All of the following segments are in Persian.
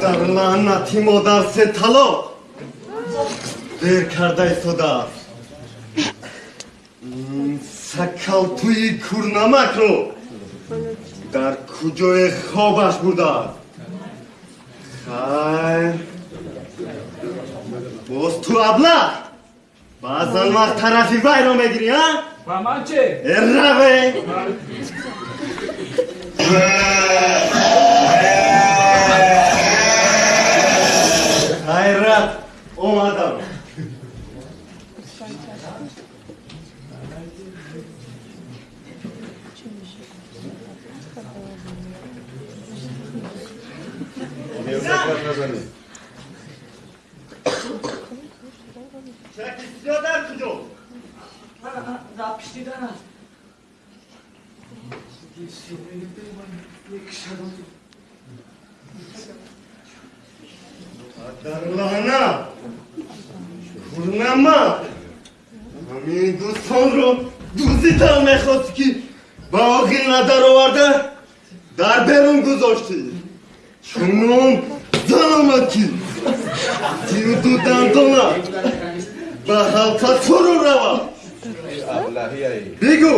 дар лаънати модар се талоқ дер карда истодааст сакалтӯи курнамакро дар куҷое хобаш бурдааст хайр боз ту аблақ баъзан вақт тарафи вайро мегирӣ а ба ман че раве hayat o adam. Çek istiyorlar çocuk. Rapişti dana. Geçti. Ne kadar oldu. адарлана курнама ҳамин дӯстонро дӯзитам мехост ки ба оғил надароварда дар берун гузоштӣ чунон занама ки дилду дандона ба ҳалқа фурӯ равад бигӯ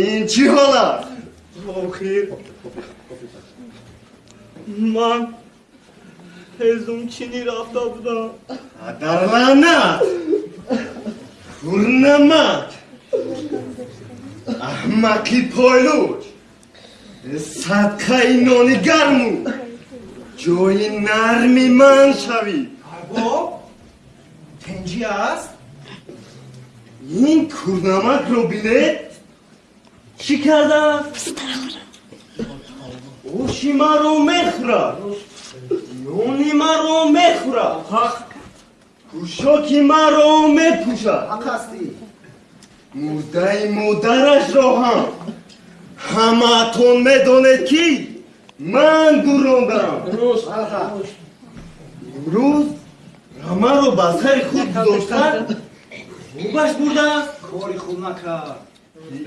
ин чӣ ҳол аст охир ман هزوم چینی رفته بودم. در لعنت. کورنمک احمقی پایلوچ. صدقه نانی گرمو جای نرمی من شوی. با تنجی است؟ این کورنمک رو بینه چی کرده است؟ اوشی ما رو می‌خوره нуни маро мехӯрад пӯшоки маро мепӯшад мурдаи модарашро ҳам ҳамаатон медонед ки ман гурондаам имрӯз рамаро ба сари худ гузоштан хубаш бурдааст кори хуб накард.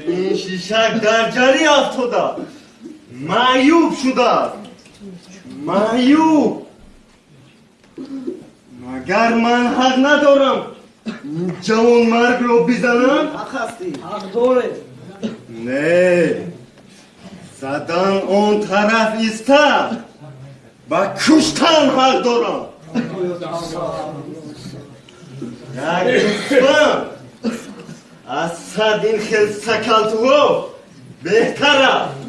Ин шишак дар ҷари афтода. Маъюб шудааст маъюб магар ман ҳақ надорам! Ҷавонмаргро бизанам? Ҳақ ҳастӣ ҳақ доред не. Задан он тараф иста. Ба куштан ҳақ дорам. Як дӯстам аз сад ин хел сакалтуво беҳтар аст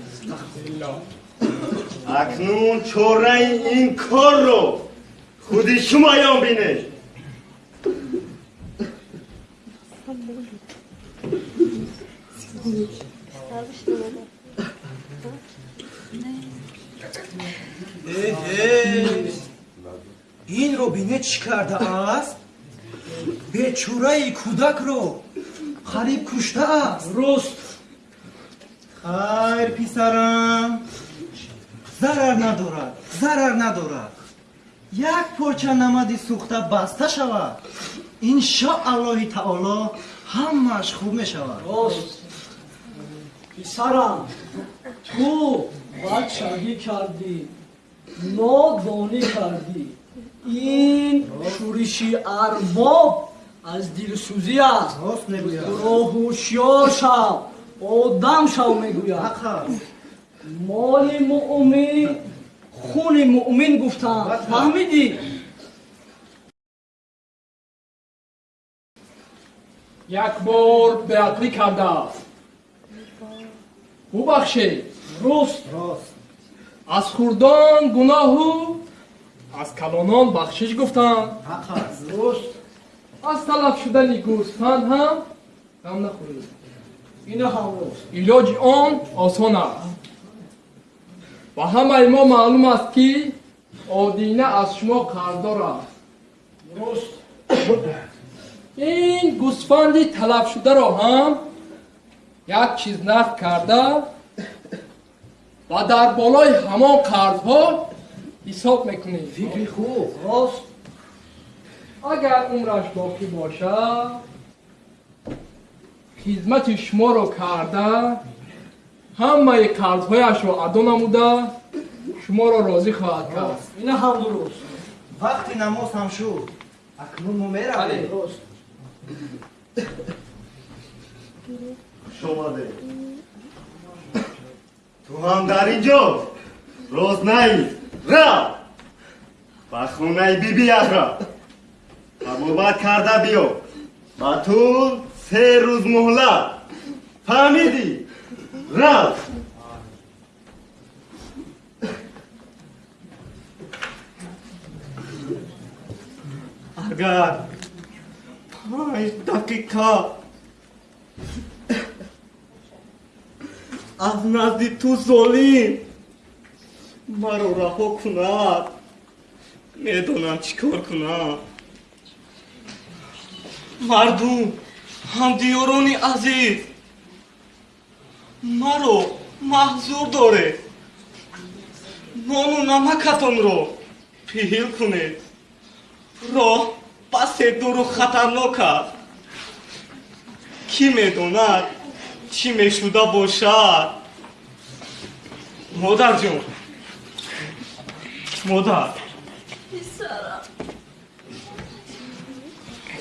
акнун чораи ин корро худи шумо ёбинед инро бине чӣ кардааст бечураи кӯдакро қариб куштааст рост. Хайр писарам зарар надорад зарар надорад. Як порча намади сӯхта баста шавад. Иншоаллоҳи таоло ҳамааш хуб мешавад. Рост. Писарам ту бадшаҳӣ кардӣ нодонӣ кардӣ. Ин шӯриши арбоб аз дилсӯзӣ аст. Роҳу ҳушьёр шав одам шав мегӯяд моли муъмин хуни муъмин гуфтанд фаҳмидӣ? Як бор беатлӣ кардааст бубахшед руст. Аз хурдон гуноҳу аз калонон бахшиш гуфтанд руст. Аз талаб шудани гӯсфанд ҳам ғам нахӯред. Ина ҳам руст. Илоҷи он осон аст. و همه ما معلوم است که آدینه از شما قرضدار است. راست این گوسفندی تلف شده را هم یک چیز نقد کرده و در بالای همان قرضها حساب می‌کنید فکری خوب. راست. اگر عمرش باقی باشد خدمت شما رو کرده ҳамаи кардҳояшро адо намуда шуморо розӣ хоҳад кард. Ина ҳам дуруст. Вақти намоз ҳам шуд. Акнун мо меравем шумоде. Ту ҳам дар инҷо рознаи рав ба хонаи бибиятра табобат карда биё ба ту се рӯз муҳлат. Фаҳмидӣ? рафт агар панҷ дақиқа аз назди ту золим. Маро раҳо кунад. Медонам чӣ кор кунам. Мардум ҳамдиёрони азиз маро маҳзур доред нону намакатонро пиҳил кунед. Роҳ пасе дуру хатарнок аст кӣ медонад чӣ мешуда бошад? Модарҷон модар. Писарам.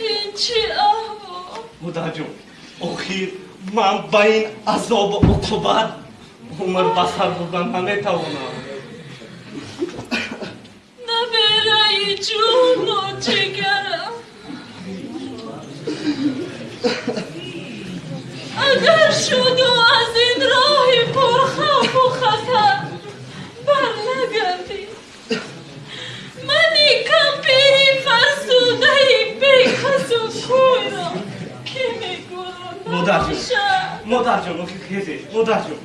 Ин чӣ аҳвол? Модарҷон охир من با این عذاب و عقوبت عمر بسر بودن نمی‌توانم نبرای جون و جگرم. اگر شد و از این راه پرخوف و خطر بر نگردی من این کمپیری فرسوده بیکس و کوی را که می‌گویم مادر جون نباشد مادر جون آخیر خیزش مادر جون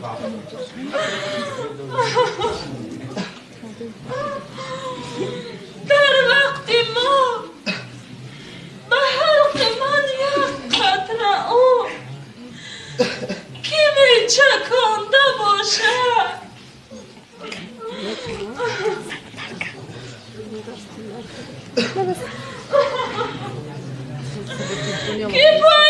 در وقت ما به حلق من یک قطره او که می چکانده باشد که پایه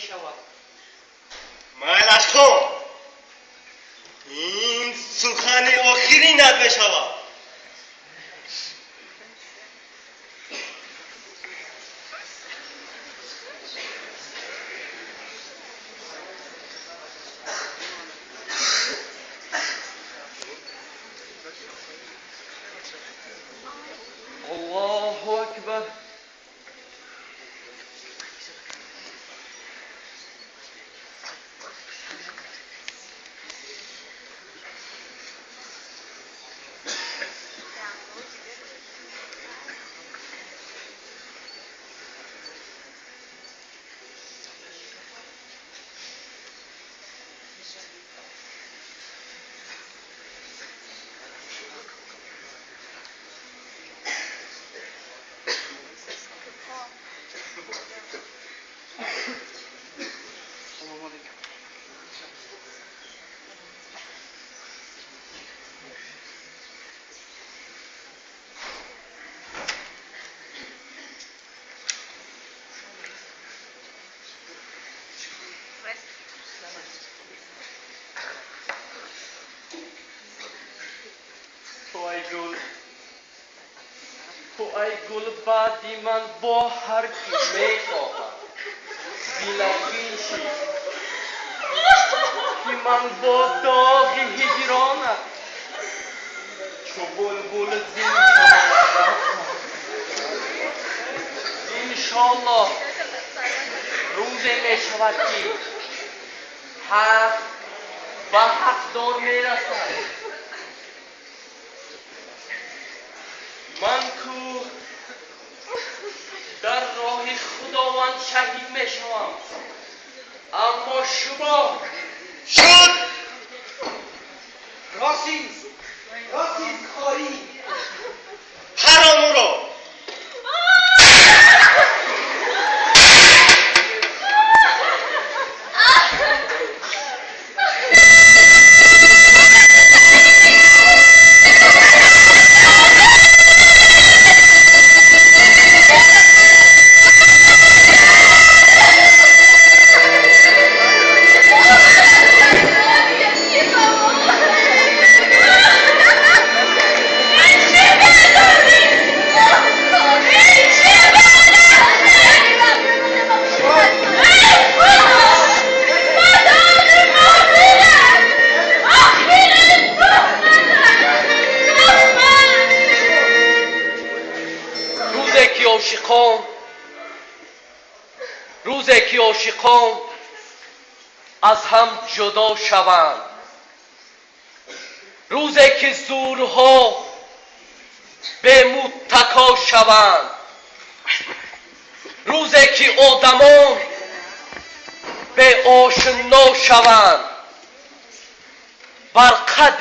show up. гул ту ай гулбади ман бо ҳар кӣ мехоҳад билахиши ки ман бо доғи ҳиҷронат чу булбул зин иншоаллоҳ. Рӯзе мешавад ки ҳақ ба ҳақдор мерасад می شوم اما شما شد. راسیز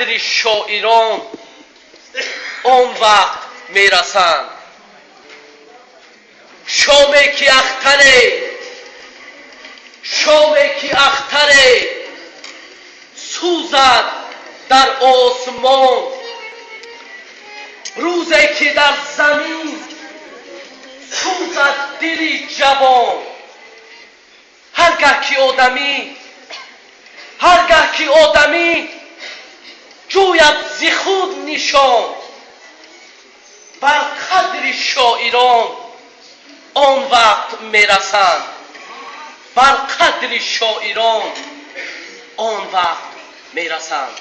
قدر شاعران آن وقت می‌رسند. شامی که اختره؟ شامی که اختره؟ سوزد در آسمان. روزی که در زمین سوزد دلی جوان. هرگه که آدمی هرگه که آدمی جوید زی خود نشان بر قدر شاعران آن وقت میرسند بر قدر شاعران آن وقت میرسند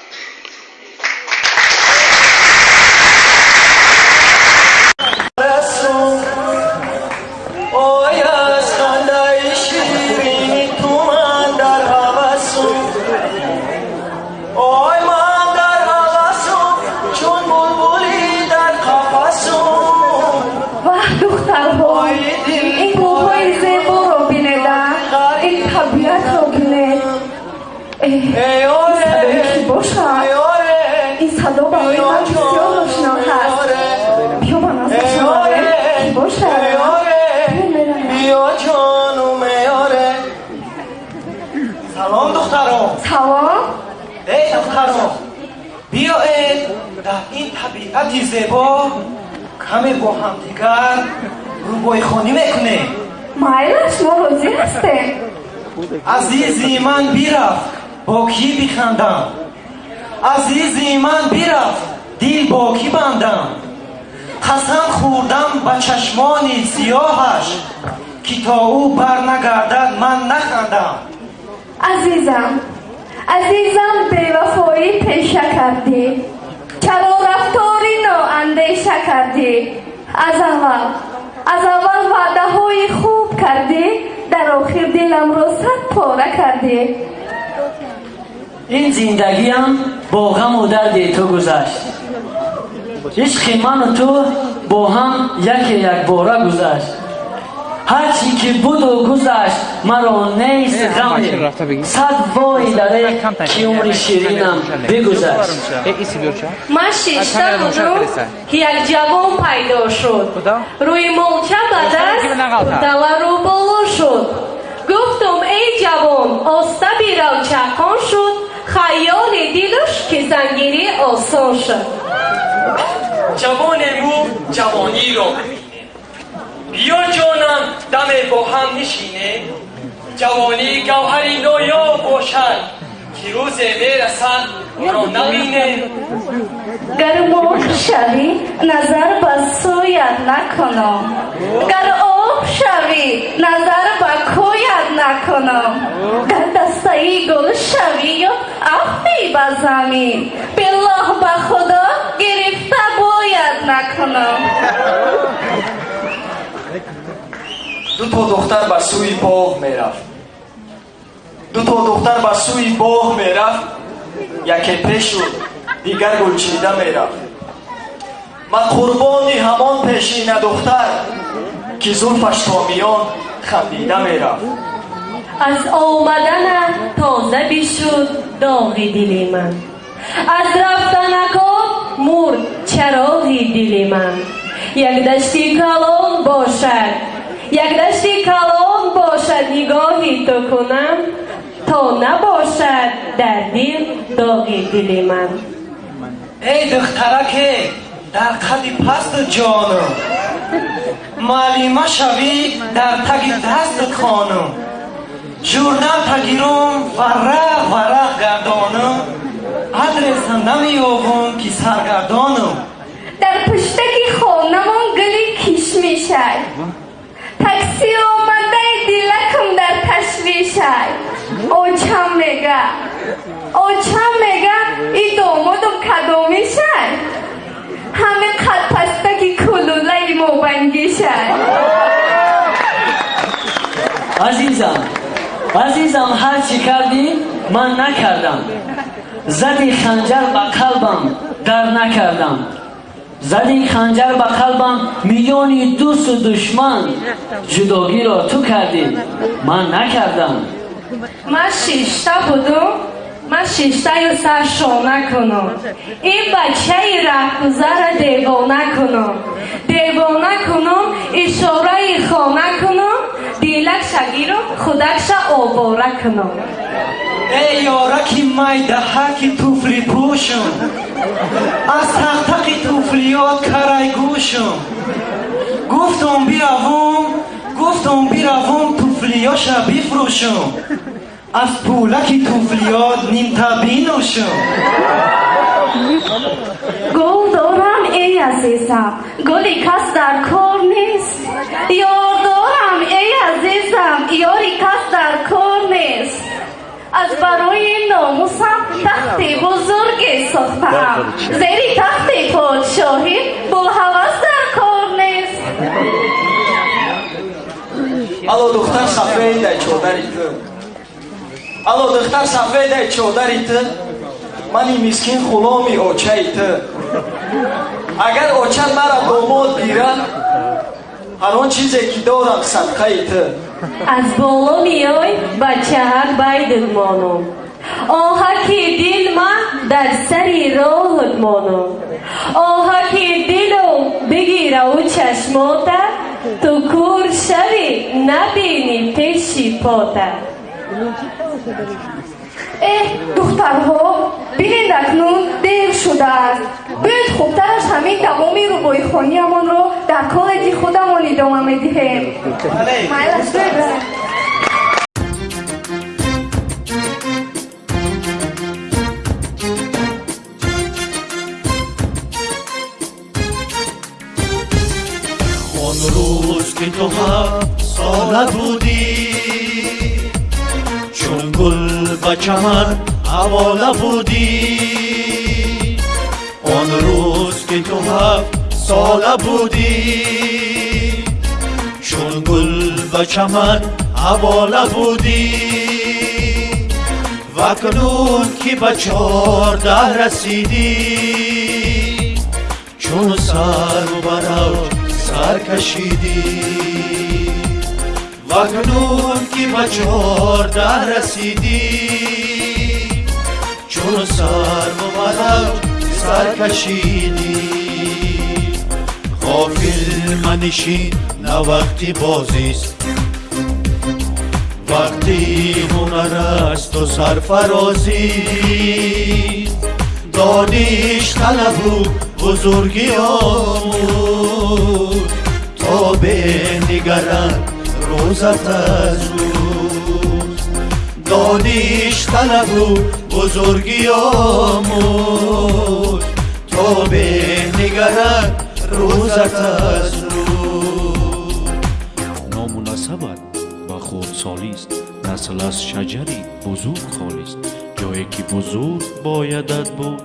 азизи ман бирафт бо кӣ бихандам азизи ман бирафт дил бо кӣ бандам қасам хӯрдам ба чашмони сиёҳаш ки то ӯ барнагардад ман нахандам азизам азизам бевафоӣ пеша кардӣ чарорафторӣ ноандеша кардӣ аз аввал аз аввал ваъдаҳои хуб кардӣ дар охир диламро сад пора кардӣ ин зиндагиам бо ғаму дарди ту гузашт. Ишқи ману ту бо ҳам яке якбора гузашт. Ҳарчӣ ки буду гузашт یک باره گذشت هرچی که بود و گذشت مرا نیست غم صد وای داره که عمر شیرینم بگذشت من شیشته بودم که یک جوان پیدا شد روی ملچه بدست دل رو بالا شد گفتم ای جوان آسته بیرو چکان شد خیال دیدش که زنگیری آسان شد جوان مو جوانی را ببینه بیا جانم دم با هم نشینه ҷавонии гавҳари ноёб бошад ки рӯзе мерасад ӯро наминем гар мурғ шавӣ назар ба сӯят накунам гар об шавӣ назар ба кӯят накунам гар дастаи гул шавию афӣ ба замин биллоҳ ба худо гирифта бояд накунам ду то духтар ба сӯи боғ мерафт ду то духтар ба сӯи боғ мерафт яке пешу дигар гулчида мерафт. Ман қурбони ҳамон пешина духтар ки зулфаш то миён хандида мерафт. Аз омаданат тоза бишуд доғи дили ман. Аз рафтанакот мурд чароғи дили ман. Як дашти калон бошад як дашти калон бошад нигоҳи ту кунам то набошад дар дил доғи дили ман. Эй духтараке дар қади пасту ҷону. Муаллима шавӣ дар таги дасту хонум журнал тагирум варақ варақ гардонум адреса намиёбум ки саргардонум дар пуштаки хонамон гули кишмишак такси омада барқам дар ташвишай очам мега очам мега и домодам кадомишай ҳамин қадпастаки кулулаи мобангишай азизам азизам ҳарчӣ кардӣ ман накардам зади ханҷар ба қалбам дар накардам زدی خنجر به قلبم در نکردم زدی خنجر به قلبم میلیونی دوست و دشمن جداگی را تو کردی من نکردم من شیشته بودم من شیشته یا سر شانه کنم این بچه رهگذر دیوانه کنم دیوانه کنم اشاره خانه کنم دیلک شگیرم خودکش آباره کنم эй ёраки майдаҳаки туфлипӯшум аз тақтақи туфлиёт карайгӯшум гуфтум биравум гуфтум биравум туфлиёша бифрӯшум. Аз пӯлаки туфлиёт нимта бинӯшум гол дорам эй азизам голи кас дар кор нест. Ёр дорам эй азизам ёри кас дар кор нест аз барои номусам тахти бузурге сохтаам. Зери тахти подшоҳӣ бо ҳавас дар кор нест. Алло духтар сафедай чодари ту алло духтар сафедай чодари ту мани мискин ғуломи очаи ту агар оча мара домод гирад ҳарон чизе ки дорам садқаи ту аз боло миёй ба чаҳак байдуд монум оҳаки дил ма дар сари роҳуд монум оҳаки дилу бигираву чашмота ту кур шавӣ набинӣ пеши пота. Э духтарҳо бинед акнун дер шудааст бӯд хубтар همین تمامی روبای خانیمان رو در کالجی خودمان ادامه بگرد آن روز که تو هم ساله بودی چون گل به چمن حواله بودی. آن روز که تو هم ساله بودی. چون گل به چمن حواله بودی. و کنون که به چارده رسیدی. چون سر و برو سر کشیدی. و کنون که به چارده رسیدی. چون سر و برو سر کشیدی غافل منشین نه وقتی بازیست وقتی هنر است و سرفرازی دانش طلب و بزرگی آمود تا به نگرن روزت از روز. دانش طلب و бузургиёмуй то бенигарад рӯзат аз рӯз номунасабат ба хурдсолист насл аз шаҷари бузург холист ҷое ки бузург боядат буд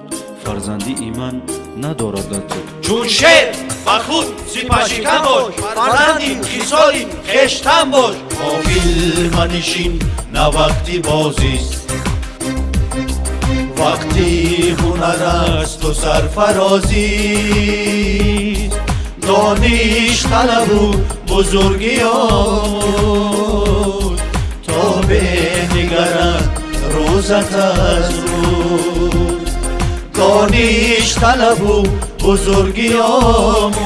фарзандии ман надорадат чун шер ба худ сипашикан бош фарзанди хисоли хештан бош омил манишин навақти бозист вақти ҳунар аст ту сарфарозӣ дониш талабу бузургиёд то бенигарад рӯзат аз рӯз дониш талабу бузургиёмуд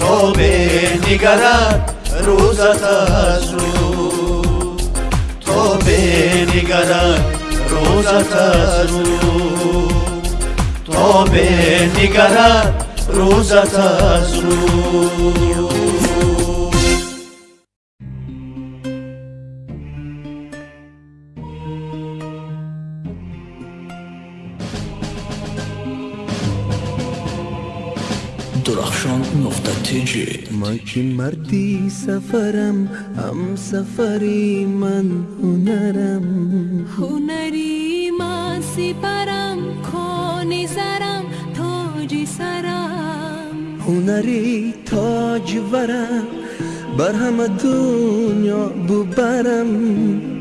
то бенигарад рӯзат аз рӯз то бенигарад рӯзат аз рӯз то бенигарад рӯзат аз рӯз نقطه تیجی ما که مردی سفرم هم سفری من هنرم هنری من سپرم کانی سرم تاجی سرم هنری تاج ورم بر همه دنیا ببرم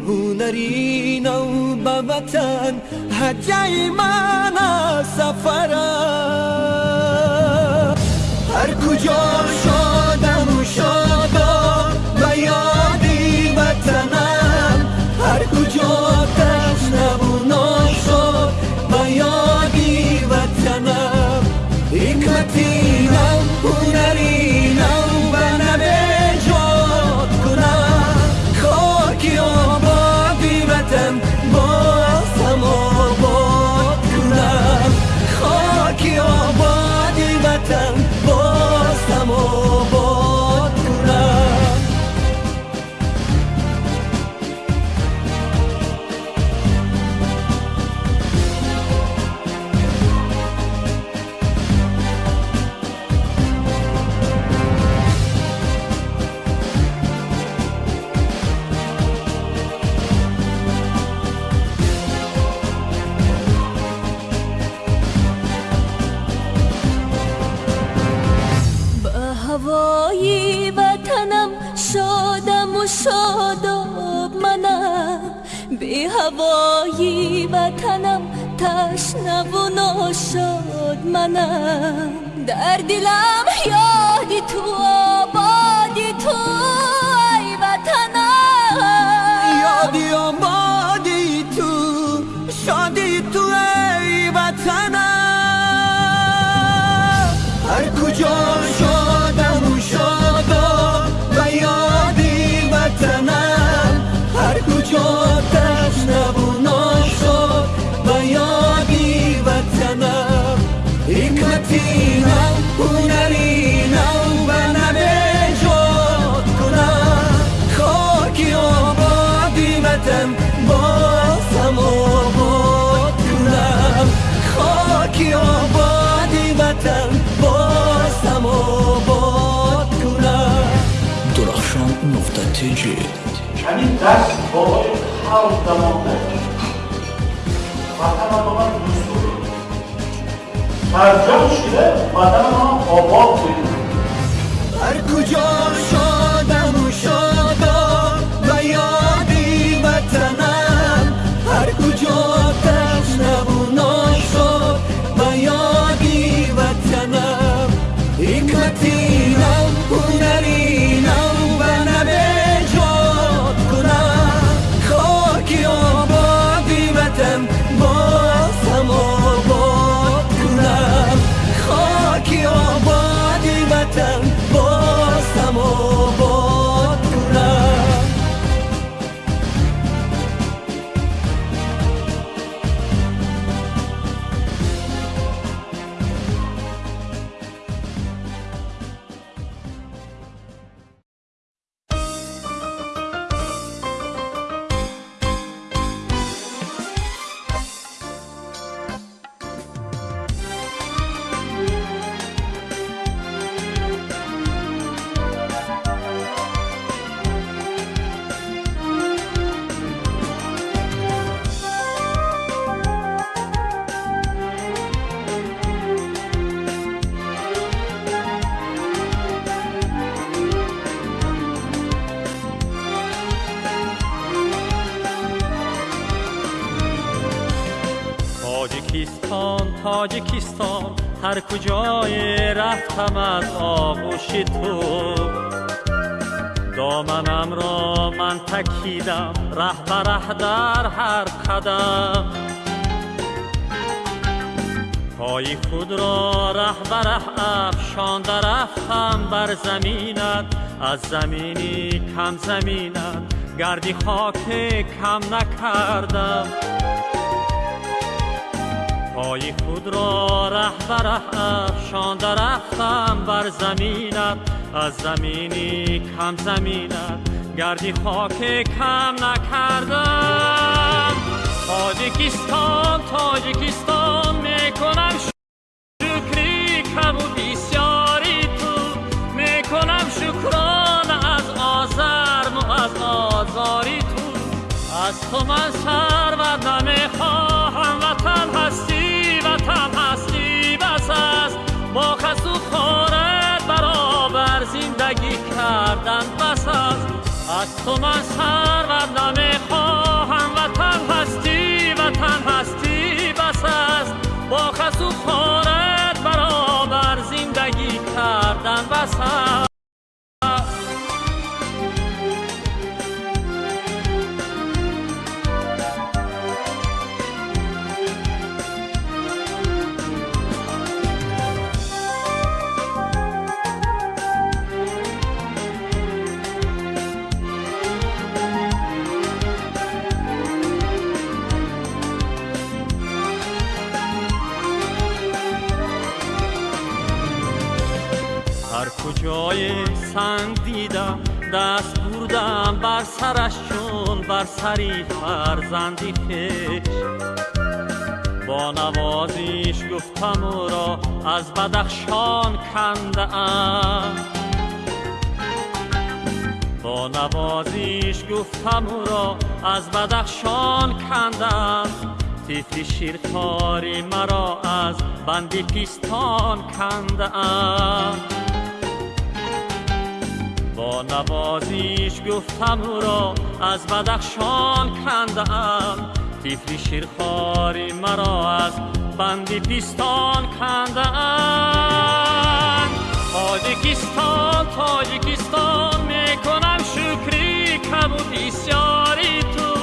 هنری نو به وطن هجای bana derdiler. بالای خلق تمام نکرد وطن آدم دوستوری ترجمه شده وطن آدم آباد کنید هر کجا رفتم از آغوش تو. دامنم را من تکیدم ره بره در هر قدم. پای خود را ره بره افشان رفتم بر زمینت. از زمینی کم زمینت گردی خاک کم نکردم. پای خود را ره بره افشان رفتم بر زمینت از زمینی کم زمینت. گردی خاک کم نکردم 또만 살아남에 دست بردم بر سرش چون بر سری فرزندی خش با نوازیش گفتم او را از بدخشان کنده ام. با نوازیش گفتم او را از بدخشان کندم تیفلی شیرخواری مرا از بندی پیستان کنده ام. نوازیش گفتم او را از بدخشان کنده ام تیفلی شیرخواری مرا از بندی پیستان کنده ام تاجیکستان تاجیکستان می‌کنم شکری کم و بسیاری تو.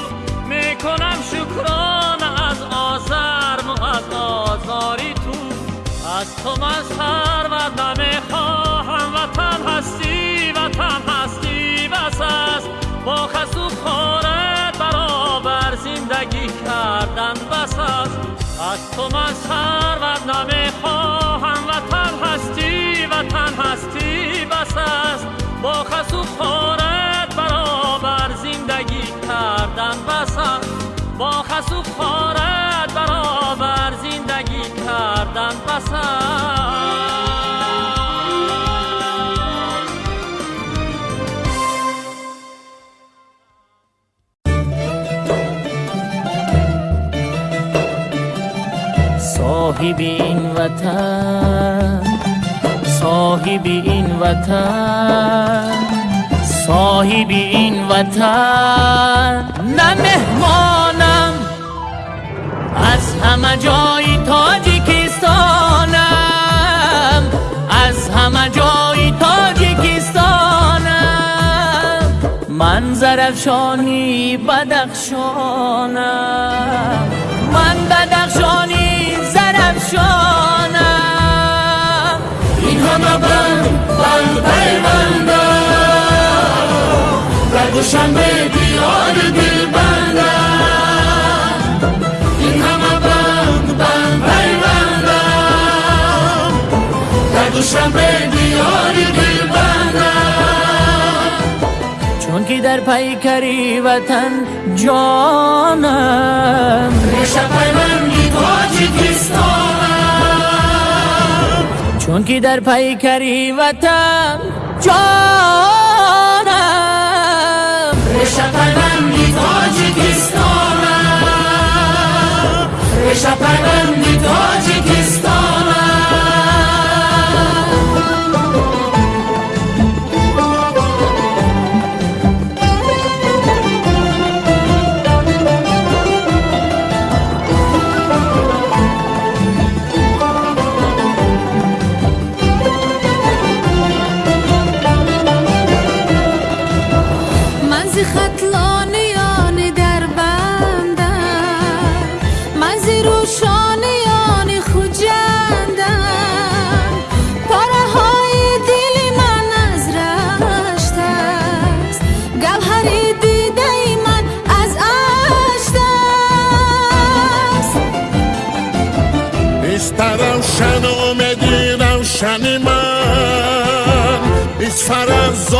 می‌کنم شکران از آزرم و از آزاری تو. از تو من سرور نمی‌خواهم از تو من سرور نمی‌خواهم وطن هستی وطن هستی بس است. با خست و خارت برابر زندگی کردن بس با خست و خارت برابر زندگی کردن بس صاحب این وطن صاحب این وطن صاحب این وطن. نه مهمانم از همه جای تاجیکستانم. از همه جای تاجیکستانم من زرفشانی بدخشانم. من بدخشانی زرفشانم. این همه بند بند پیوندم. در دوشنبه دیار دل بندم این همه بند بند پیوندم. در دوشنبه دیار دل بندم چون که در پیکری وطن جانم. ریشه پیوندی تاجیکستانم چون که در پیکری وطن جانم. ریشه پیوندی تاجیکستانم ریشه پیوندی تاجیکستانم زلانیان نیست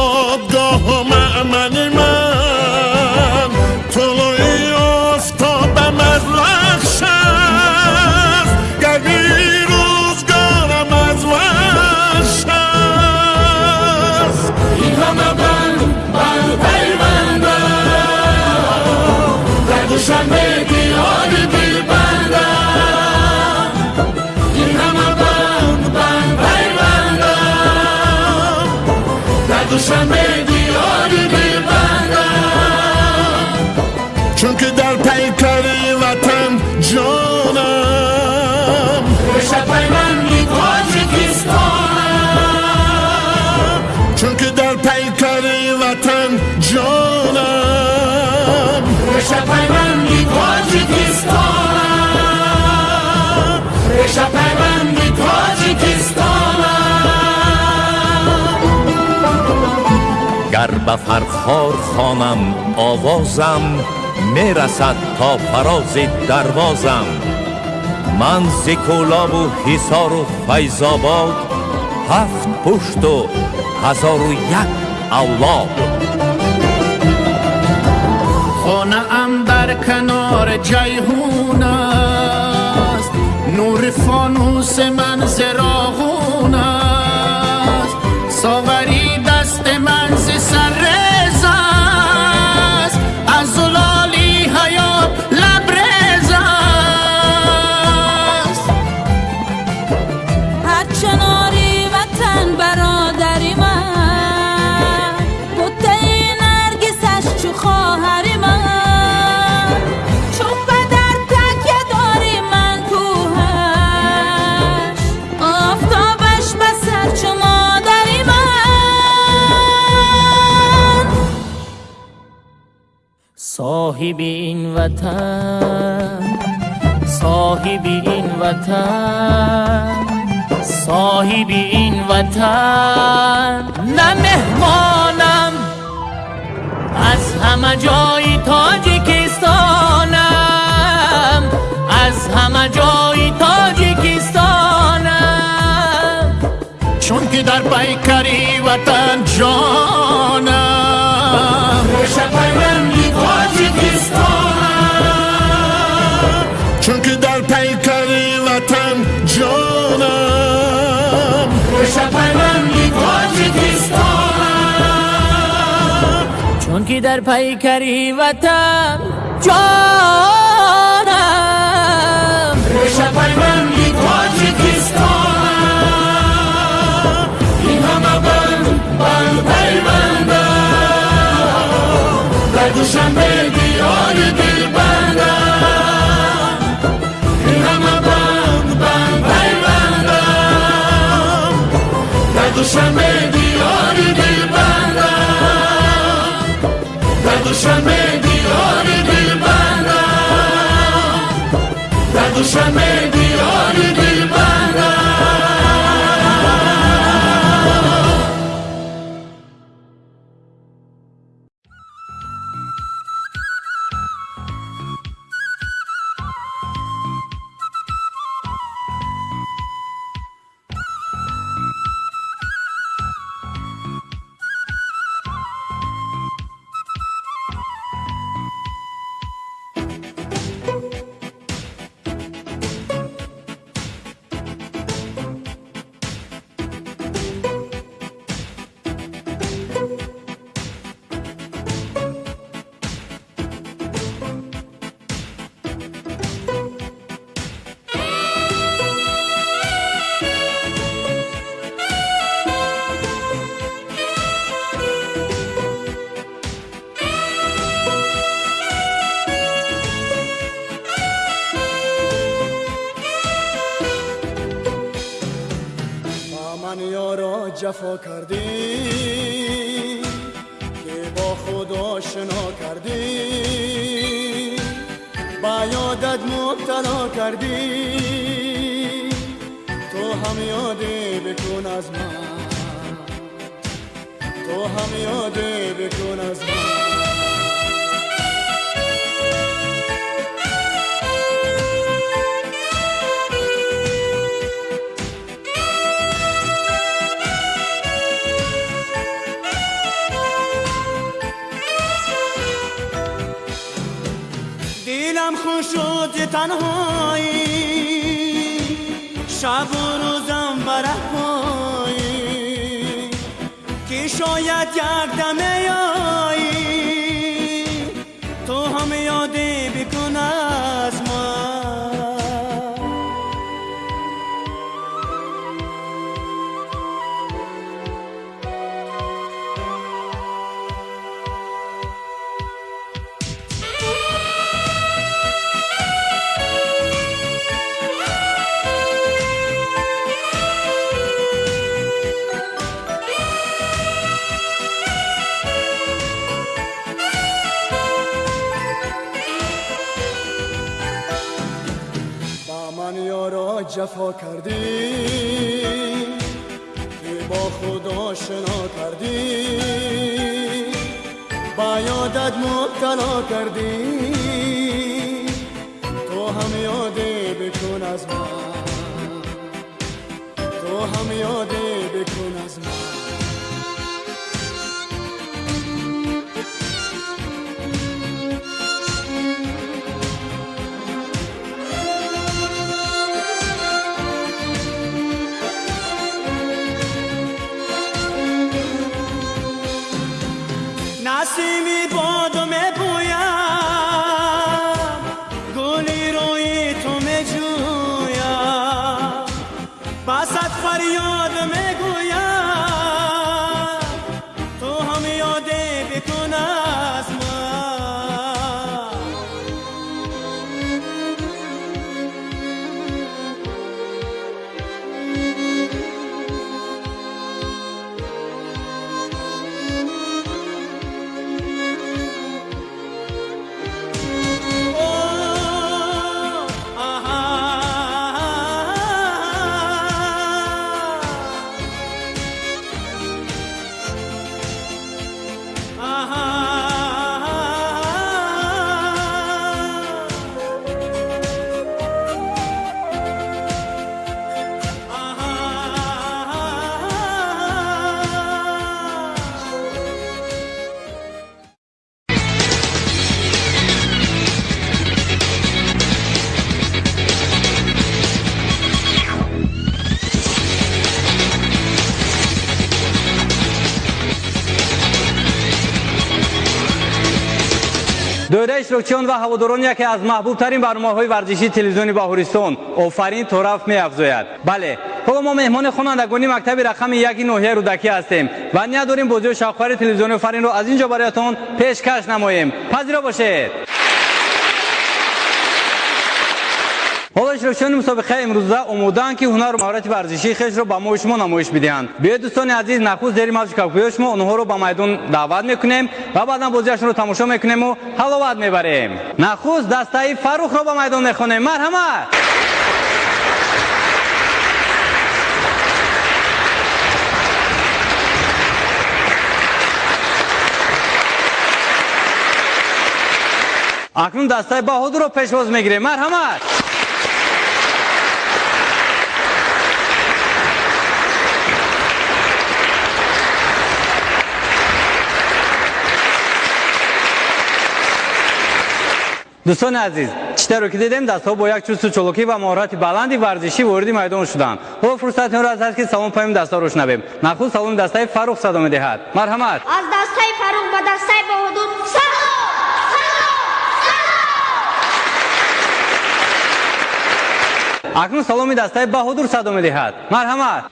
Düşme diyar bir bana. Çünkü der peykari vatan canım. Düşme peyman bir Tacikistan'a. Çünkü der peykari vatan canım. به فرخار خانم آوازم می‌رسد تا فراز دروازم. من ز و حصار و فیضآباد هفت پشت و هزار و یک اولاد. خانه ام در کنار جیهون است. نور فانوس من زراغون است. ساغری صاحب این وطن صاحب این وطن صاحب این وطن. نه مهمانم از همه جای تاجیکستانم از همه جای تاجیکستانم چون که در پیکری وطن جانم رشته پیوندی تاجیکستانم چون که در پیکری وطن جانم رشته پیوندی تاجیکستانم چون که در پیکری وطن جانم رشته bir bende Ve düşembe diyor bir bende İnanma ben de olho de Ve düşembe diyor bir de olho de diyor bir bende Ve de olho de bende تو هم یادی بکن از من. تو هم یادی بکن از من. دیلم خوش شد تنهایی. شاید یک دمه آیی یارا جفا کردی که با خود آشنا کردی با یادت مبتلا کردی иштирокчиён ва ҳаводорон яке аз маҳбубтарин барномаҳои варзишии телевизиони баҳористон офарин тораф меафзояд. Бале ҳоло мо меҳмони хонандагони мактаби рақами яки ноҳияи рӯдакӣ ҳастем ва ния дорем бозиҳо шавқфари телевизиони офаринро аз ин ҷо бароятон пешкаш намоем. Пазиро бошед ҳоло иштирокчиёни мусобиқаи имрӯза омодаанд ки ҳунару маҳорати варзишии хешро ба мои шумо намоиш бидиҳанд. Биёед дӯстони азиз нахуст зери мавҷи кавкоёи шумо онҳоро ба майдон даъват мекунем ва баъдан бозиашонро тамошо мекунему ҳаловат мебарем. Нахуст дастаи фаррухро ба майдон мехонем. Марҳамат! Акнун дастаи баҳодурро пешвоз мегирем. Марҳамат дӯстони азиз читаро ки дидем дастҳо бо як чусту чолокӣ ва маҳорати баланди варзишӣ вориди майдон шуданд ҳо фурсати онро аз ҳаст ки салом паҳим дастҳоро шунавем нахуд саломи дастаи фаррух садо медиҳад марҳамат аз дастаи фаррух ба дастаи боҳудуд салом акнун саломи дастаи баҳудур садо медиҳад марҳамат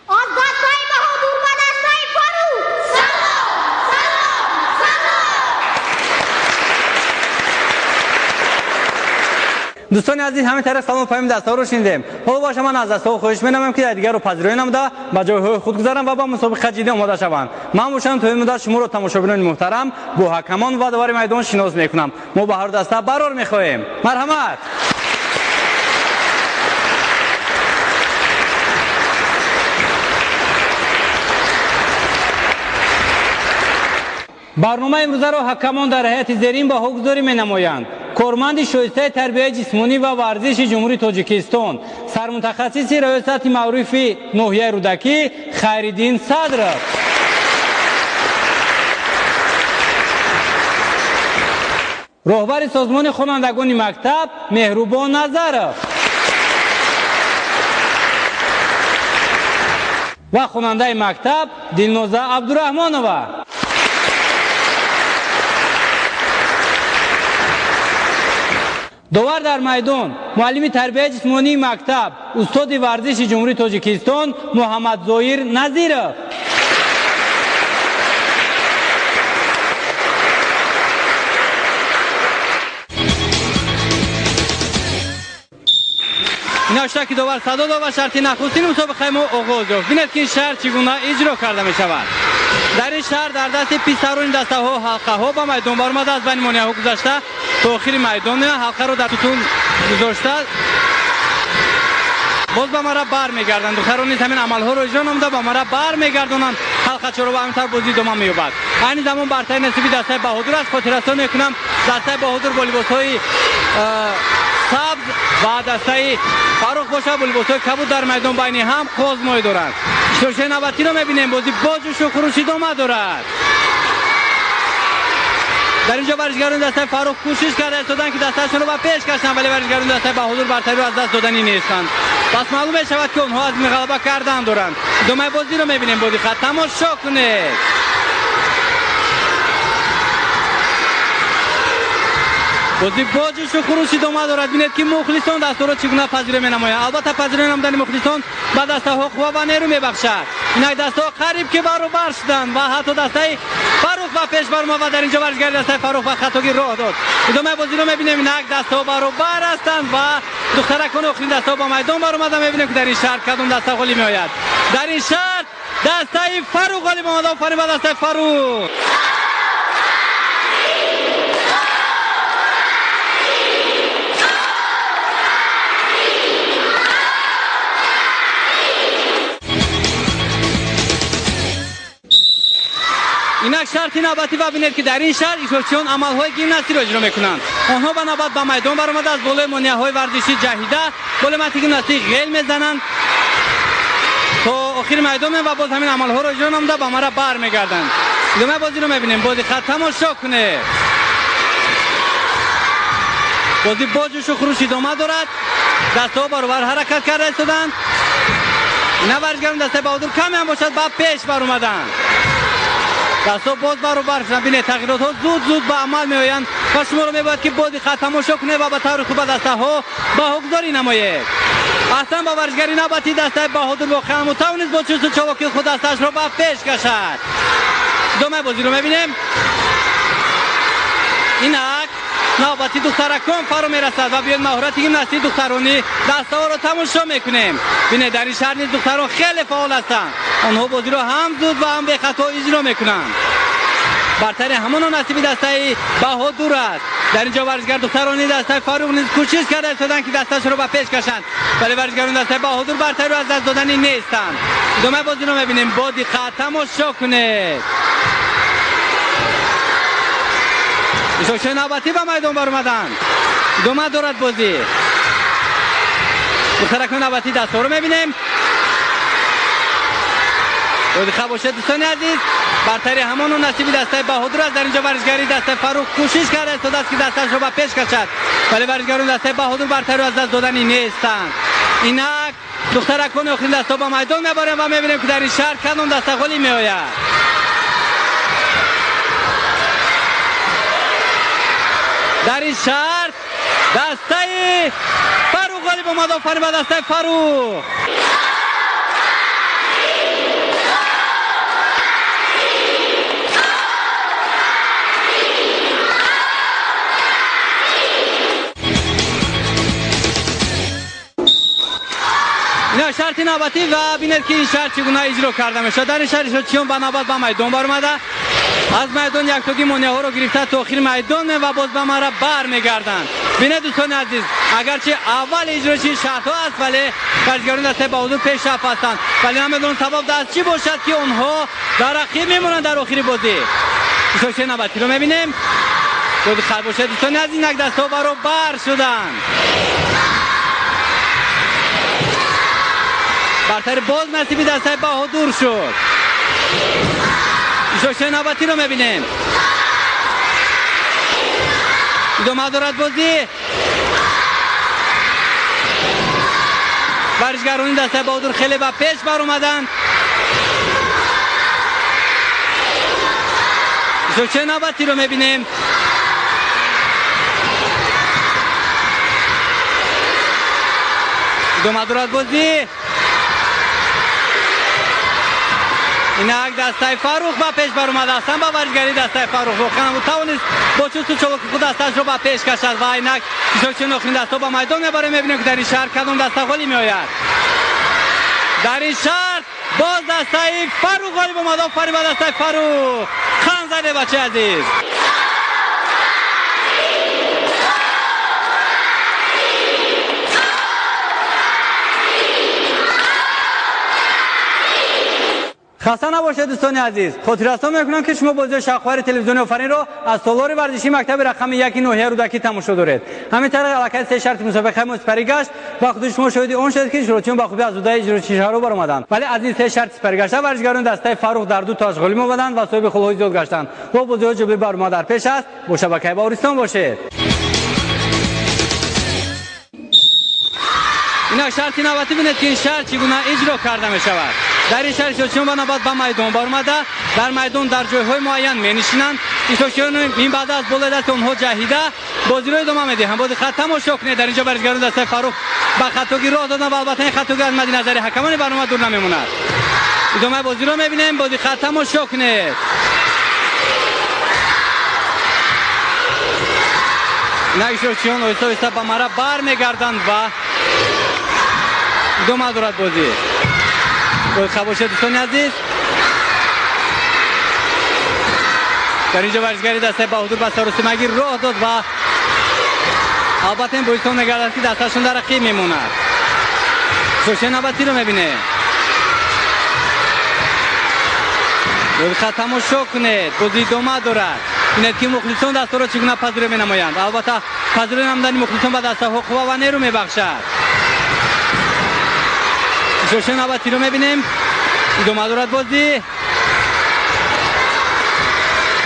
دوستان عزیز همین طرف سلام فهمیم دستا رو شنیدیم. حالا باشه من از دستا خواهش می‌نمم که دیگر رو پذیرایی نموده به جای خود گذارم و با مسابقه جدی آماده شوند. من باشم تو این مدت شما رو تماشاگران محترم با حکمان و دوار میدان شناس می‌کنم. ما به هر دسته برار می‌خواهیم. مرحمت! برنامه امروزه را حکمان در حیات زیرین با حکمگذاری می نمایند корманди шоистаи тарбияи ҷисмонӣ ва варзиши ҷумҳурии тоҷикистон сармутахассиси раёсати маъруфи ноҳияи рудакӣ хайриддин садров роҳбари созмони хонандагони мактаб меҳрубон назаров ва хонандаи мактаб дилноза абдураҳмонова داور در میدان معلم تربیت جسمانی مکتب استاد ورزش جمهوری تاجیکستان محمد زایر نظیرов که داور صدا داد و شرطی نخستین مسابقه ما آغاز یافت بینید که این شرط چگونه اجرا کرده می شود در این شهر در دست پیسترون دسته ها حلقه ها با میدان برآمده از بین مانع ها گذشته تا آخر میدان حلقه رو در توتون گذاشته. باز به مرا بر میگردند دختران نیز همین عمل ها رو اجرا نموده به مرا بر میگردانند حلقه چرا به همین طور بازی ادامه مییابد. این زمان برتر نصیبی دسته بهادر است. خاطر رسانی می‌کنم. دسته بهادر با لباس های سبز و دسته فاروق باشه با لباس های کبود در میدان بین هم قازمای دارند. شوشه نوبتی رو می‌بینیم. بازی با و خروش ادامه دارد. در اینجا ورزشگران دسته فاروق کوشش کرده استادن که دستشون رو به پیش کشن ولی ورزشگران دسته بهادر برتری رو از دست دادنی نیستند. پس معلوم شود که اونها از غلبه کردن دارند. دومه بازی رو می‌بینیم. بازی خط. تماشا کنید. بازی باجش و خروش ادامه دارد بینید که مخلصان دستور چگونه پذیره می نماید البته پذیره نمودن مخلصان به دسته ها قوا و نیرو می بخشد اینک دسته ها قریب که برابر شدند و حتی دسته فاروق و پیش برما و در اینجا ورزشگر دسته فاروق و خطاگی راه داد ادامه بازی رو می‌بینیم اینک دسته ها برابر هستند و دخترکان آخرین دسته ها با میدان برآمده می‌بینیم که در این شهر کدام دسته غالی می آید در این شهر دسته فاروق غالی آمده به دسته فاروق اینک شرطی نوبتی و بینید که در این شهر ایشورچیان عملهای گیمناستی را اجرا می‌کنند. آنها به نوبت به میدان برآمده از بالای مانیه های ورزشی جهیده بالای گیمناستی غیل می‌زنند. تا آخر میدان و باز همین عملها را اجرا نموده به مرا بر میگردند. ادامه بازی رو می‌بینیم. بازی خط تماشا کنه. بازی با جوش و خروش ادامه دارد. دستها برابر حرکت کرده ایستادند نه ورزشگران دسته بهادر کمی هم باشد بعد پیش بر اومدن. دستا باز برابر شدن بینه تغییرات ها زود زود به عمل می آیند و شما رو می باید که بازی خط تماشا کنه و به طور خوب دسته ها به حقداری نمایه اصلا با ورزگری نباتی دسته بهادر واقعا متوانست با چوست چواکی خود دستش رو به پیش کشد دومه بازی رو می‌بینیم اینک نوبتی فرو می‌رسد و بیاید مهارت گیمناستی دخترانی دسته ها رو تماشا می‌کنیم بینه در این شهر نیز دختران خیلی فعال هستند آنها بازی رو هم زود و هم به خطا اجرا می‌کنند. برتر همان نصیب دسته بهادور است. در اینجا ورزشگر دخترانی دسته فاروق نیز کوشش کرده شدن که دستش رو به پیش کشند. ولی ورزشگران دسته بهادور برتر رو از دست دادنی نیستند. دومه بازی رو می‌بینیم. با دقت تماشا کنید ایشوشه نوبتی به میدان برآمدند. دومه دارد بازی. دخترکان نوبتی دستا رو می‌بینیم. بازی خواب باشد دوستان عزیز برتری همان و نصیب دسته بهادر است در اینجا ورزشگری دسته فاروق کوشش کرده است دست که دستش رو به پیش کشد ولی ورزشگران دسته بهادر برتری از دست دادنی نیستند اینک دخترکان آخرین دستا با میدان میبرند و میبینیم که در این شهر کدام دسته گلی میآید در این شهر دسته فاروق غالب اومد آفرین به دسته فاروق дар шарти навбатӣ ва бинед ки ин шарт чӣ гуна иҷро карда мешавад. Дар ин шаҳр ишротчиён ба навбат ба майдон баромада аз майдон яктоги монеаҳоро гирифта то охири майдон ва боз ба мара бармегарданд. бинед дӯстони азиз агарчи аввали иҷрочи шартҳо аст вале варзишгарони дастаи ба ҳузур пешрафт ҳастанд. вале намедонам сабаб дар чӣ бошад ки онҳо дар рақиб мемонанд дар охири бозӣ. ишрочии навбатиро мебинем? ёди хайр бошед дӯстони азиз инак дастҳо баробар шуданд. برتر باز نصیبی دسته بهادور شد. شوشه نوبتی رو می‌بینیم. ادامه دارد بازی. ورزشگرانی دسته بهادور خیلی به پیش بر اومدن. چه نوبتی رو می‌بینیم. ادامه دارد بازی. این یک دسته فاروق با پیش بر اومده هستن با ورزگری دسته فاروق. روخان و توانست با چوست چلوک خود دستش رو با پیش کشد و اینک چون نخرین دسته با میدان می‌بره می‌بینیم که در این شهر کدام دسته غالی میآید. در این شهر باز دسته فاروق غالی اومده. فری با دسته فاروق. خان زده بچه عزیز. хаста набошед дӯстони азиз. Хотиррасон мекунам ки шумо бозиҳои шахвари телевизиони офаринро аз солори варзишии мактаби рақами яки ноҳияи рудакӣ тамошо доред. Ҳамин тариқ аллакай се шарти мусобиқаи мо сипарӣ гашт ва худи шумо шоҳиди он шед ки иҷрочиён ба хубӣ аз удаи иҷрочишаҳро баромаданд. Вале аз ин се шарти сипаргашта варзишгарони дастаи фаррух дар ду таш ғолиб мебоданд ва соҳиби хулҳо зиёд гаштанд. Бо бозиҳо ҷобе барнома дар пеш аст. Бо шабакаи баҳористон бошед. Ина шарти наватӣ бинед ки ин шарт чӣ гуна иҷро карда мешавад. در این چون بنا بعد به میدان بار در میدان در جایهای معین می نشینند. ایشون این بعد از بول دست اونها جهیده. بازی رو ادامه میده هم بازی خط تماشا در اینجا برزگران دست فاروق به خطاگی راه دادن و البته این خطاگی از مد نظر حکمان برنامه دور نمیموند. ادامه بازی رو می‌بینیم. بازی خط تماشا کنه. نه ایشون اویستا اویستا به مرا بر میگردند و ادامه دارد بازی باید خباشه دوستان عزیز در اینجا ورزگری دسته بهادور به سارو سیمگی راه داد و البته این بایستان نگردد که دستشون در رقیب میموند سوشه نوبتی رو میبینه باید خط تماشا کنید بازی دومه دارد بینید که مخلصان دسته را چگونه پذیره می نمایند البته پذیره نمدن مخلصان به دسته حقوق و نیرو می بخشد شوشه نوبتی رو می‌بینیم ادامه دارد بازی.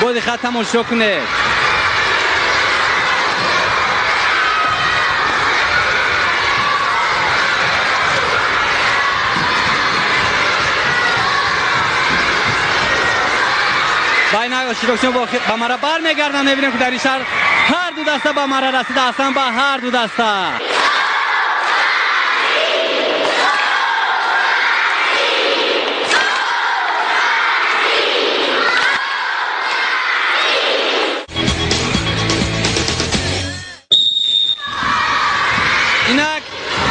بازی خط تماشا کنه. بین شیروکشن با مرا بر میگردن می‌بینیم که در این شهر هر دو دسته با مرا رسیده هستن با هر دو دسته.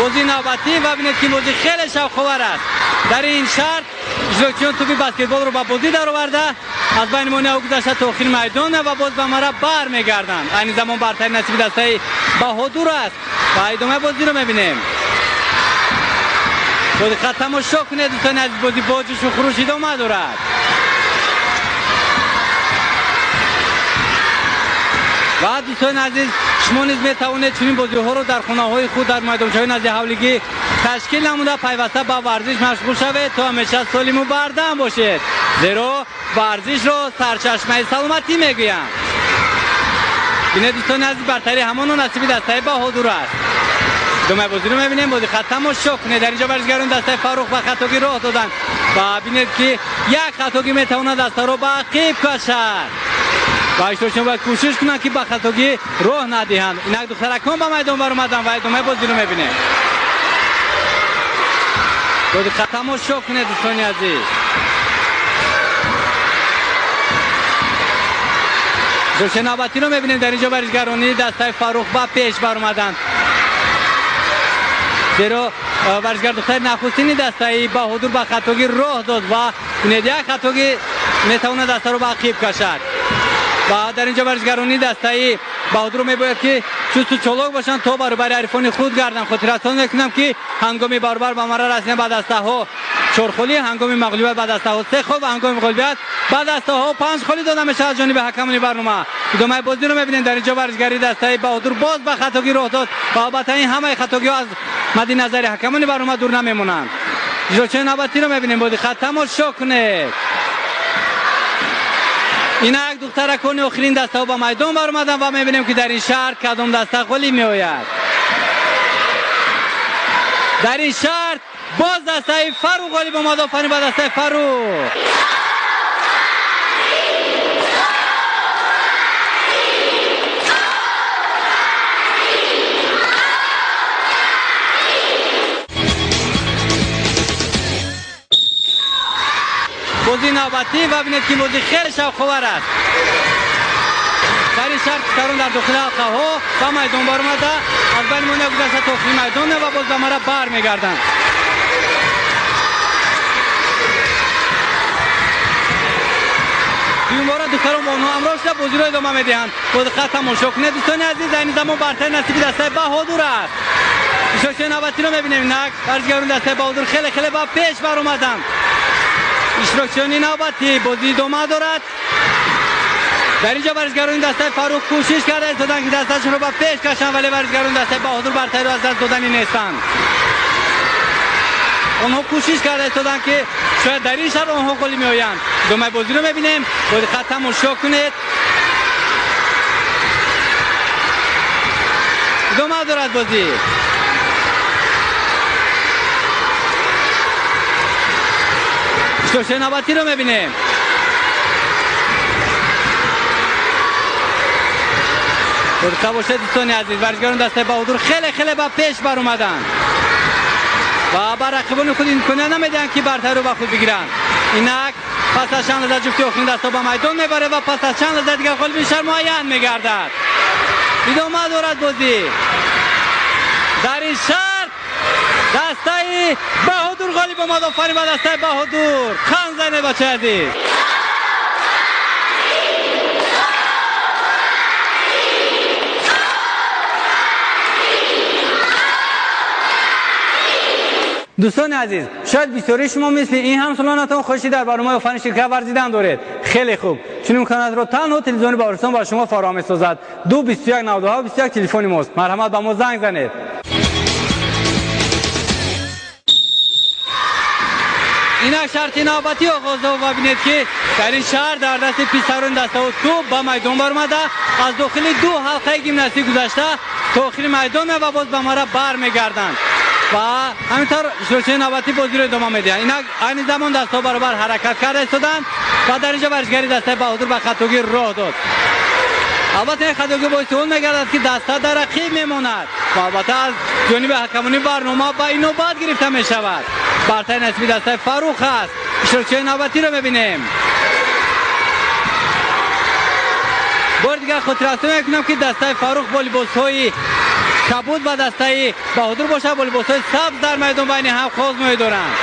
бозии навбатӣ ва бинед ки бозӣ хеле шавқовар аст. Дар ин шарт иҷрокчиён туби баскетболро ба бозӣ дароварда аз байни монеа гузашта то охири майдон ва боз ба мара бармегарданд айни замон бартари насиби дастаи баҳодур аст. Ва идомаи бозиро мебинем. Бо диққат тамошо кунед дӯстони азиз бозӣ бо ҷӯшу хурӯш идома дорад ва дӯстони азиз шумо низ метавонед чунин бозиҳоро дар хунаҳои худ дар майдончаҳои назди ҳавлигӣ ташкил намуда пайваста ба варзиш машғул шавед то ҳамеша солиму бардам бошед. Зеро варзишро сарчашмаи саломатӣ мегӯянд бинед дӯстони азиз бартари ҳамоно насиби дастаи ба ҳозур аст. Идомаи бозиро мебинем бози хат тамошо кунед. Дар инҷо варзишгарони дастаи фаррух ба хатогӣ роҳ доданд ва бинед ки як хатогӣ метавонад дастаро ба қиб кашад راه دادن و بینید که یک خطاگی میتواند دسته رو به عقیب کشد و اشتراشون باید کوشش کنن که به خطاگی راه ندهند اینک دخترکان به میدان بر اومدن و ادامه بازی رو میبینه دو خط تماشا کنه دوستان عزیز جوش نوبتی رو میبینیم در اینجا برزگرانی دسته فاروق با پیش بر اومدن زیرا ورزشگر دختر نخستین دستایی بهادور به خطاگی راه داد و بینید یک خطاگی میتونه دسته رو به عقیب کشد و در اینجا ورزشگرانی دستایی. بهادور میباید که چوست و چلاک باشن. تا برابر عرفان خود گردن. خاطرتان می‌کنم که هنگامی برابر به مرا رسیدن به دسته ها چرخولی هنگامی مغلوبیت بعد دسته ها سه خوب هنگامی مغلوبیت بعد دسته ها پنج خالی داده میشه از جانب حکمانی برنامه. ادامه بازی رو می‌بینید در اینجا ورزشگری دسته بهادور باز به خطاگی راه داد و البته این همه خطاگی از مد نظر حکمانی برنامه دور نمیمونند جلوچه نوبتی رو می‌بینیم بودی خط تماشا کنید این یک دختر کن آخرین دسته ها با میدان برآمدن و می‌بینیم که در این شهر کدام دسته گلی میآید. در این شهر باز دسته فرو گلی با مدافعین با دسته فرو نوبتی و بینید که بازی خیلی شوق‌آور است. در این شرط سرون در داخل حلقه ها. و میدان بار اومده از بین مونده گذشته آخرین میدان و باز به بر میگردند دوم بار دختران با آنها همراه شده بازی رو ادامه می‌دهند. باز خط تماشا کنید دوستان عزیز این زمان برتر نصیب دسته بهادور است. اشتراکچی نوبتی رو می‌بینیم. نک ورزشگران دسته بهادور خیلی خیلی با پیش بر اومدند اشتراکچیانی نوبتی بازی ادامه دارد. در اینجا ورزشگران دسته فاروق کوشش کرده ایستادن که دستشون رو با پیش کشن ولی ورزشگران دسته بهادور برتری رو از دست دادنی نیستند آنها کوشش کرده ایستادن که شاید در این شب آنها گلی میآیند. دومه بازی رو می‌بینیم. باید خط تماشا کنید. ادامه دارد بازی. شوشه نوبتی رو می‌بینیم برکه باشه دوستان عزیز ورزشگران دسته بهادور خیلی خیلی با پیش بر اومدن و بر رقیبان خود امکانیت نمیدن که برتری رو به خود بگیرن اینک پس از چند لحظه جفتی آخرین دستا به میدان می‌بره و پس از چند لحظه دیگر غالب شهر معین میگردد ادامه دارد بازی در این شهر دسته آمد آفرین و دسته بهادور خان زنه بچه عزیز؟ دوستان عزیز شاید بسیاری شما مثل این همسالانتان خوشی در برنامه فن شرکت ورزیدن دارید. خیلی خوب. چون امکانات رو تنها تلویزیون باورستان با شما فراهم می‌سازد. دو 21 92 21 تلفن ماست. مرحمت به ما زنگ زنید. این شرط نوبتی آغاز و ببینید که در این شهر در دست پیسرون دسته و توپ با میدان برمده از داخل دو حلقه گیمناستی گذشته تا آخر میدان و باز به مرا بر میگردند و همینطور شروع نوبتی بازی رو ادامه میدن اینا این زمان دستا برابر حرکت کرده ایستادن و در اینجا ورزشگری دسته بهادور به خطاگی راه داد البته این خطاگی باعث اون میگردد که دسته در رقیب میماند و البته از جانب حکمانی برنامه با این نوبت گرفته می شود برتر نسبی دسته فروخ است شروع نوبتی رو می‌بینیم بار خود رسته می‌کنم که دسته فاروق با لباس های کبود و دسته بهادور باشه با لباس های سبز در میدان بین هم خوز میدارند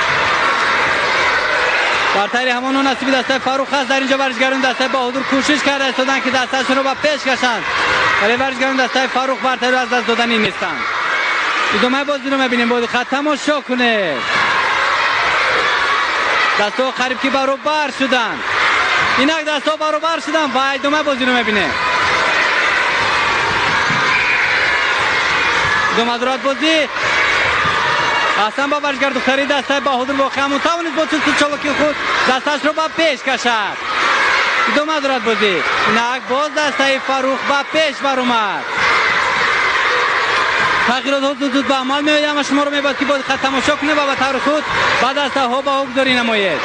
برتری همان نصیب دسته فاروق هست. در اینجا ورزشگران دسته بهادور کوشش کرده استادن که دستشون رو با پیش کشند. ولی ورزشگران دسته فاروق رو از دست دادنی نیستند. ادامه بازی رو می‌بینیم. بازی خط تماشا کنه. дастҳо қариб ки баробар шуданд. Инак дастҳо баробар шуданд. Ва идома бозиро мебинем идомадоратбозӣ ҳасан бабаришгар духтари дастаи баҳудур воқеа мутавонид бо чолоки худ дасташро ба пеш кашад. Идома дорад бозӣ. Инак боз дастаи фаррух ба пеш баромад. تغییرات زود زود به عمل می آید شما رو میباید که باید خط تماشا کنه و به طور خود بعد از ها با گذاری نماید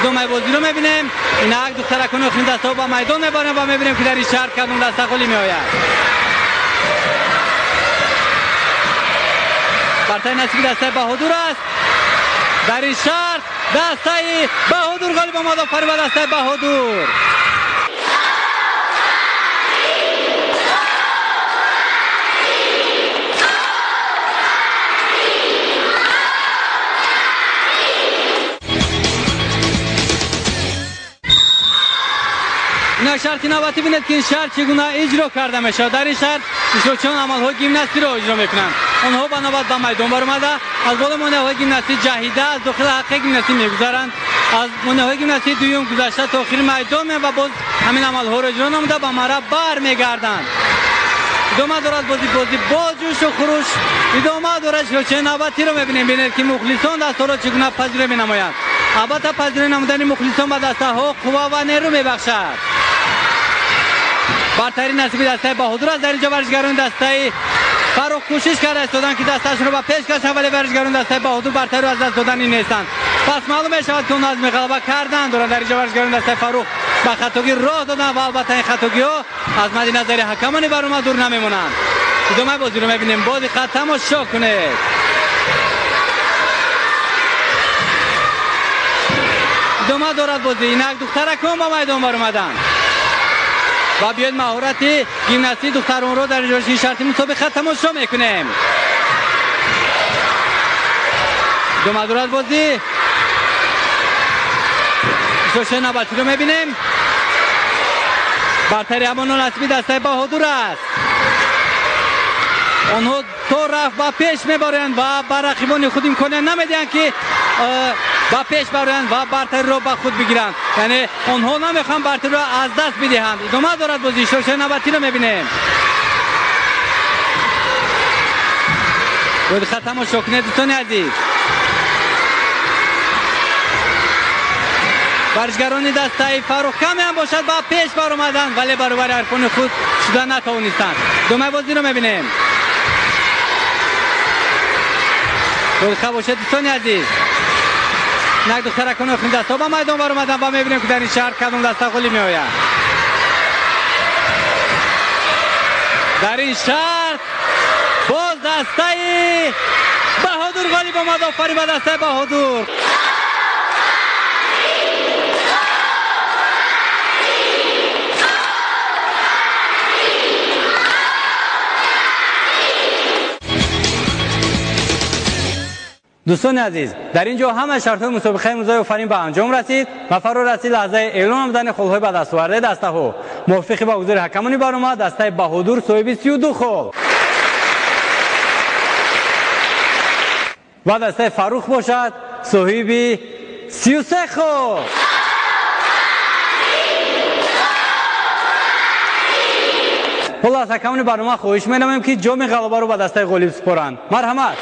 ادامه بازی رو می‌بینیم. این یک دخترکان اخرین دسته ها با میدان میباریم و می‌بینیم که در این شهر کدوم دسته قولی می آید برتر نصیب دسته بهادور است. در این شهر دسته بهادور غالب آمد آفرین و دسته بهادور ина шарти наватӣ бинед ки ин шарт чӣ гуна иҷро карда мешавад. Дар ин шарт ишрокчиён амалҳои гимнастиро иҷро мекунанд. Онҳо ба навбат ба майдон баромада. Аз боло монеаҳои гимнастӣ ҷаҳида аз дохили ҳаққи гимнастӣ мегузаранд. Аз монеаҳои гимнастии дуюм гузашта то охири майдон меянд ва боз ҳамин амалҳоро иҷро намуда ба мара бармегарданд. Идома дорад бози бози боз ҷӯшу хурӯш. Идома дорад широчаи навбатиро мебинем бинед ки мухлисон дастҳоро чӣ гуна пазиро менамоянд. Албатта пазиро намудани мухлисон ба дастаҳо қувва ва нерӯ мебахшад. برترین نصیب دسته بهادر از در اینجا ورزشگران دسته فروخ کوشش کرده استادن که دستشون رو به پیش کشن ولی ورزشگران دسته بهادر برتر رو از دست دادن نیستند پس معلوم شود که اون از غلبه کردن. دوران در اینجا ورزشگران دسته فروخ به خطاگی راه دادن و البته این خطاگی ها از مد نظر حکمانی بر اومد دور نمیمونند ادامه بازی رو می‌بینیم؟ بازی خط تماشا کنید ادامه دارد بازی؟ اینک دخترکان با میدان بر اومدن. و بیاید مهارت گیمناستی دختران رو در این شرطی مسابقه تماشا می‌کنیم. دو مدورت بازی. شوشه نباتی رو می‌بینیم. برتری امان نصبی دسته بهادور است. آنها تو رفت و پیش میبارند و بر رقیبان خود امکانه نمی‌دهند که و پیش برند و برتری را به خود بگیرند یعنی آنها نمی‌خوان برتری را از دست بدهند. ادامه دارد بازی. شوشه نباتی رو می‌بینیم. بود خط تماشا کنید دوستان عزیز. ورزشگران دسته فروخ کمی هم باشد. با پیش بر اومدن. ولی برابر حرفان خود شده نتوانستند. دومه بازی رو می‌بینیم. بود باشد دوستان عزیز. نک دختر کنه خون دستا با میدان بر اومدن و می‌بینیم که در این شهر کدوم دستا خلی می آید در این شهر باز دسته بهادور غالیب آمد آفرین به دسته дӯстони азиз дар ин ҷо ҳама шартҳои мусобиқаи имрӯзаи офарин ба анҷом расид. Ва фаро расид лаҳзаи эълон намудани холҳои ба дастовардаи дастаҳо. Мувофиқи ба ҳузури ҳакамони барнома дастаи баҳудур соҳиби сию ду хол ва дастаи фаррух бошад соҳиби сию се хол ҳоло аз ҳакамони барнома хоҳиш менамоем ки ҷоми ғалабаро ба дастаи ғолиб супоранд марҳамат.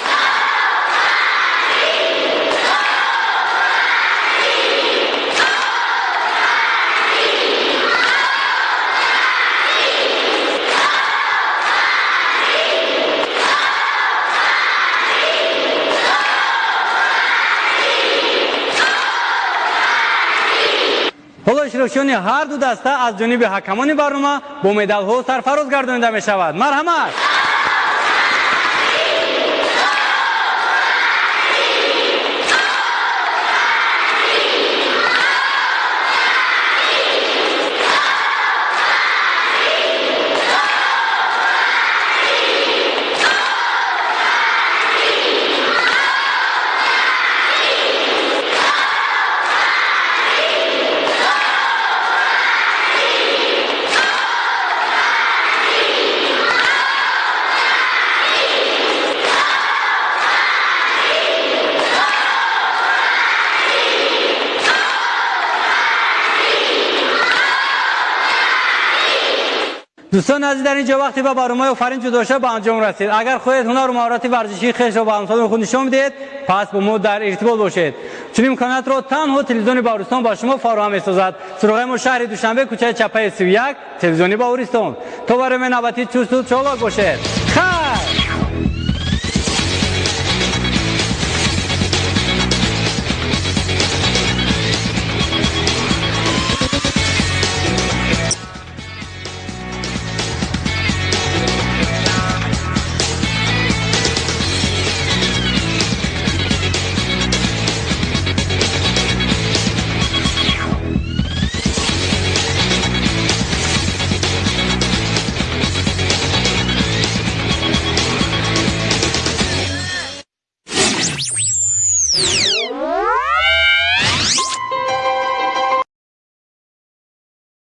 حالا اشرافشان هر دو دسته از جانب حکمان برنامه با مدال ها سرفراز گردانیده می شود مرحمت دوستان عزیز در اینجا وقتی به برنامه آفرین جدا شد به انجام رسید اگر خودت هنر و مهارت ورزشی خیش را به امثال خود نشان میدهید پس با ما در ارتباط باشید چون امکانات را تنها تلویزیون باورستان با شما فراهم میسازد سراغ ما شهر دوشنبه کوچه چپه 31 تلویزیون باورستان تو برای من نوبتی چوست و چالاک باشید